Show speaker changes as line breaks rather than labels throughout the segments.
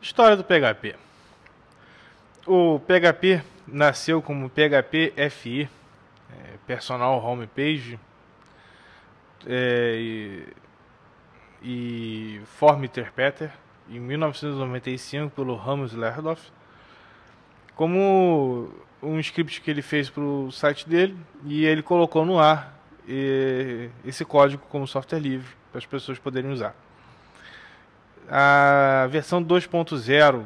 História do PHP. O PHP nasceu como PHP FI, é, Personal Homepage, é, e, e Form Interpreter, em 1995 pelo Ramos Lerdorf, como um script que ele fez para o site dele e ele colocou no ar e, esse código como software livre para as pessoas poderem usar. A versão 2.0,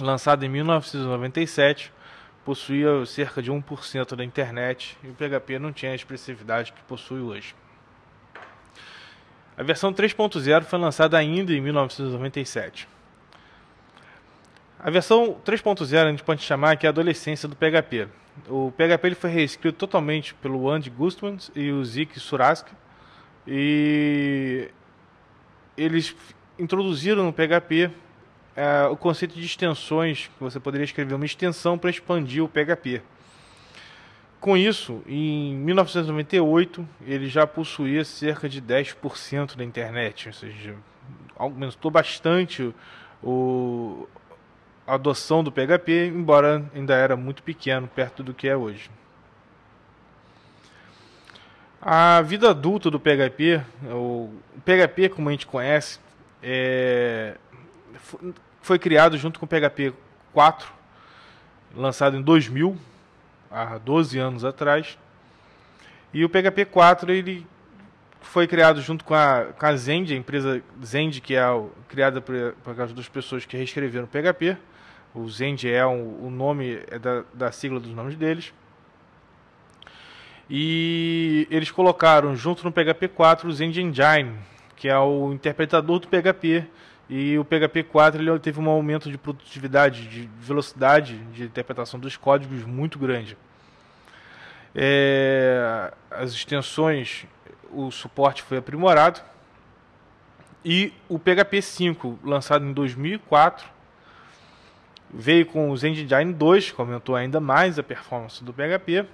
lançada em 1997, possuía cerca de 1% da internet e o PHP não tinha a expressividade que possui hoje. A versão 3.0 foi lançada ainda em 1997. A versão 3.0 a gente pode chamar que é a adolescência do PHP. O PHP ele foi reescrito totalmente pelo Andy Gustman e o Zik Surask e eles introduziram no PHP é, o conceito de extensões, que você poderia escrever uma extensão para expandir o PHP. Com isso, em 1998, ele já possuía cerca de 10% da internet, ou seja, aumentou bastante o, a adoção do PHP, embora ainda era muito pequeno perto do que é hoje. A vida adulta do PHP, o PHP como a gente conhece, é, foi criado junto com o PHP 4, lançado em 2000, há 12 anos atrás. E o PHP 4 ele foi criado junto com a, com a Zend, a empresa Zend, que é criada por, por causa das pessoas que reescreveram o PHP. O Zend é um, o nome é da, da sigla dos nomes deles. E eles colocaram junto no PHP 4 o Zend Engine, que é o interpretador do PHP. E o PHP 4 ele teve um aumento de produtividade, de velocidade de interpretação dos códigos muito grande. É, as extensões, o suporte foi aprimorado. E o PHP 5, lançado em 2004, veio com o Engine 2, que aumentou ainda mais a performance do PHP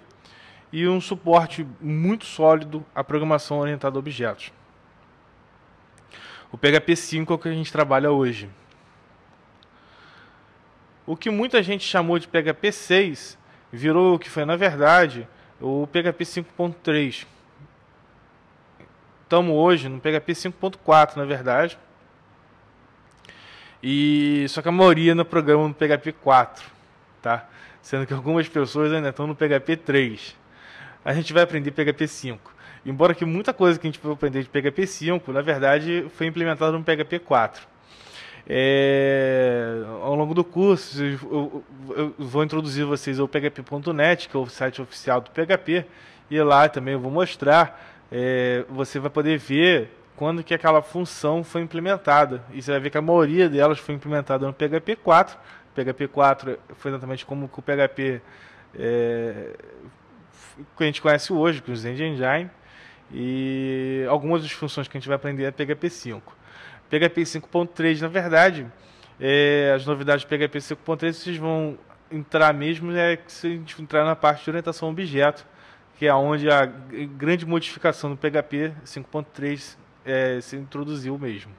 e um suporte muito sólido à programação orientada a objetos. O PHP 5 é o que a gente trabalha hoje. O que muita gente chamou de PHP 6 virou o que foi, na verdade, o PHP 5.3. Estamos hoje no PHP 5.4, na verdade. E só que a maioria no programa no PHP 4, tá? Sendo que algumas pessoas ainda estão no PHP 3 a gente vai aprender PHP 5. Embora que muita coisa que a gente vai aprender de PHP 5, na verdade, foi implementada no PHP 4. É, ao longo do curso, eu, eu, eu vou introduzir vocês ao php.net, que é o site oficial do PHP, e lá também eu vou mostrar. É, você vai poder ver quando que aquela função foi implementada. E você vai ver que a maioria delas foi implementada no PHP 4. PHP 4 foi exatamente como o PHP é, que a gente conhece hoje, com o Zen Engine, e algumas das funções que a gente vai aprender é PHP 5. PHP 5.3, na verdade, é, as novidades do PHP 5.3 vocês vão entrar mesmo é se a gente entrar na parte de orientação a objeto, que é onde a grande modificação do PHP 5.3 é, se introduziu mesmo.